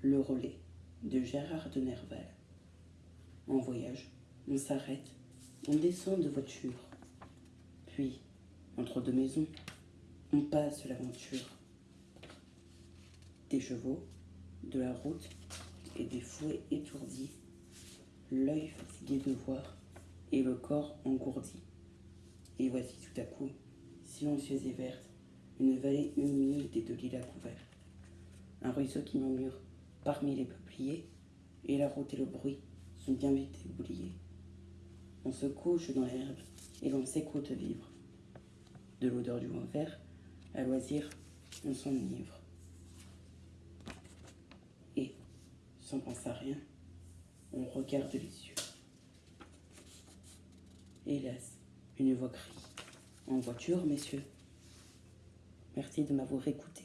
Le relais de Gérard de Nerval. En voyage, on s'arrête, on descend de voiture. Puis, entre deux maisons, on passe l'aventure. Des chevaux, de la route et des fouets étourdis, l'œil fatigué de voir et le corps engourdi. Et voici tout à coup, silencieuse et verte, une vallée humide et de lilas couverts. Un ruisseau qui murmure parmi les peupliers, et la route et le bruit sont bien vite oubliés. On se couche dans l'herbe et l'on s'écoute vivre. De l'odeur du vent vert, à loisir, on s'enivre. Et, sans penser à rien, on regarde les yeux. Hélas, une voix crie. En voiture, messieurs. Merci de m'avoir écouté.